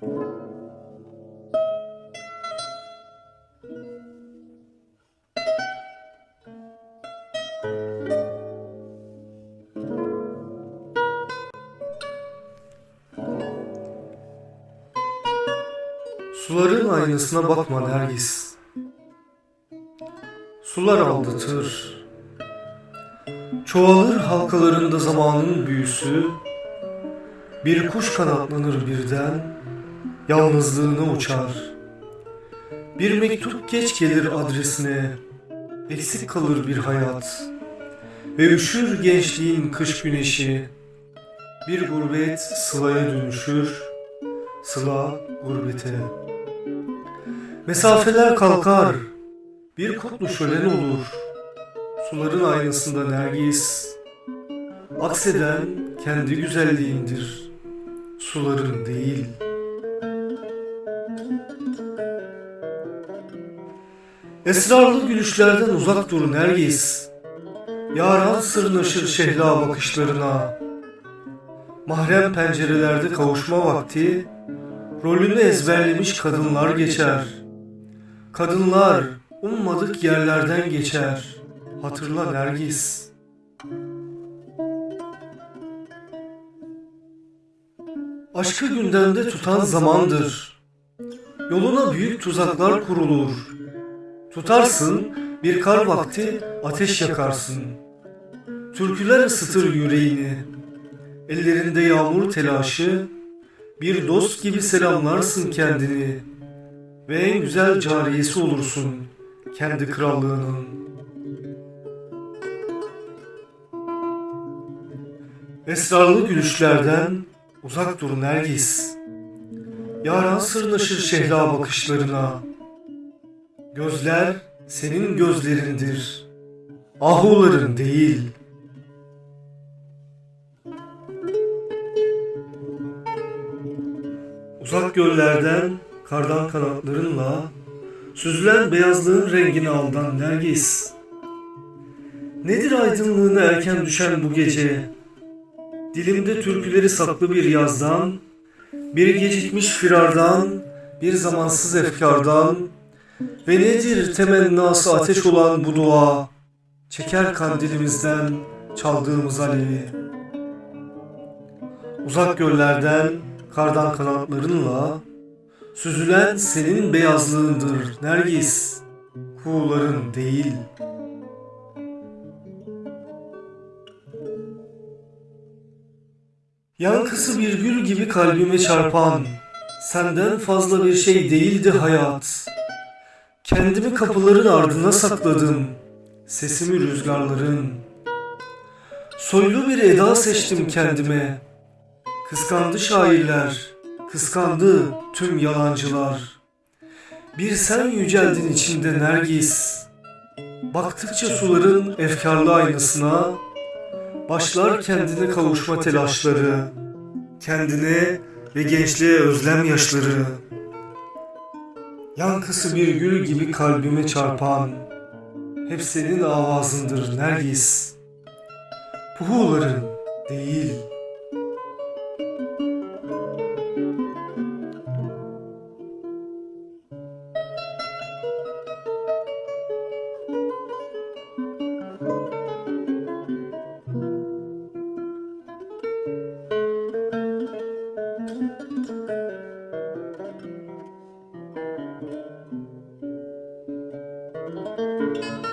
Suların aynasına bakma Nergis. Sular aldatır. Çoğalır halkalarında zamanın büyüsü. Bir kuş kanatlanır birden, yalnızlığına uçar. Bir mektup geç gelir adresine, eksik kalır bir hayat. Ve üşür gençliğin kış güneşi. Bir gurbet sılaya dönüşür, sıla gurbete. Mesafeler kalkar, bir kutlu şölen olur. Suların aynasında nergis, akseden kendi güzelliğindir, suların değil. Esrarlı gülüşlerden uzak dur nergis, yaran sırnaşır şehla bakışlarına. Mahrem pencerelerde kavuşma vakti, rolünü ezberlemiş kadınlar geçer. Kadınlar ummadık yerlerden geçer. Hatırla Nergis. Aşkı gündemde tutan zamandır. Yoluna büyük tuzaklar kurulur. Tutarsın bir kar vakti ateş yakarsın. Türküler ısıtır yüreğini. Ellerinde yağmur telaşı, bir dost gibi selamlarsın kendini ve en güzel cariyesi olursun kendi krallığının. Esrarlı gülüşlerden uzak dur Nergis. Yaran sırnaşır şehla bakışlarına. Gözler senin gözlerindir. Ahuların değil. Uzak göllerden kardan kanatlarınla süzülen beyazlığın rengini aldan Nergis. Nedir aydınlığına erken düşen bu gece? Dilimde türküleri saklı bir yazdan, bir gecikmiş firardan, bir zamansız efkardan ve nedir temennası ateş olan bu dua? Çeker kandilimizden çaldığımız alevi. Uzak göllerden kardan kanatlarınla süzülen senin beyazlığındır Nergis, kuğuların değil. Yankısı bir gül gibi kalbime çarpan, senden fazla bir şey değildi hayat. Kendimi kapıların ardına sakladım, sesimi rüzgarların. Soylu bir eda seçtim kendime, kıskandı şairler, kıskandı tüm yalancılar. Bir sen yüceldin içimde Nergis, baktıkça suların efkarlı aynasına, Başlar kendine kavuşma telaşları, kendine ve gençliğe özlem yaşları. Yankısı bir gül gibi kalbime çarpan, hep senin avazındır Nergis. Puhuların değil. Música